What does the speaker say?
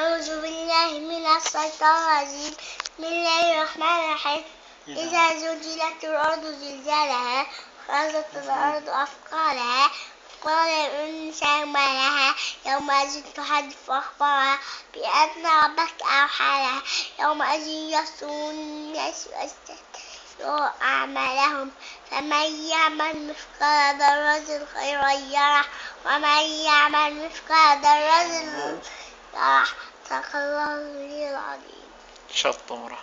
أعوذ بالله من الشيطان الرجيم. بسم الله الرحمن الرحيم. إذا زلزلت الأرض زلزالها خرجت الأرض أثقالها قال الإنسان ما لها يومئذ تحدث أخبارها بأن ربك أوحى لها يومئذ يصدر الناس ويستكبروا أعمالهم فمن يعمل مثقال ذرة خيرا يره ومن يعمل مثقال ذرة صدق الله العظيم شطورة.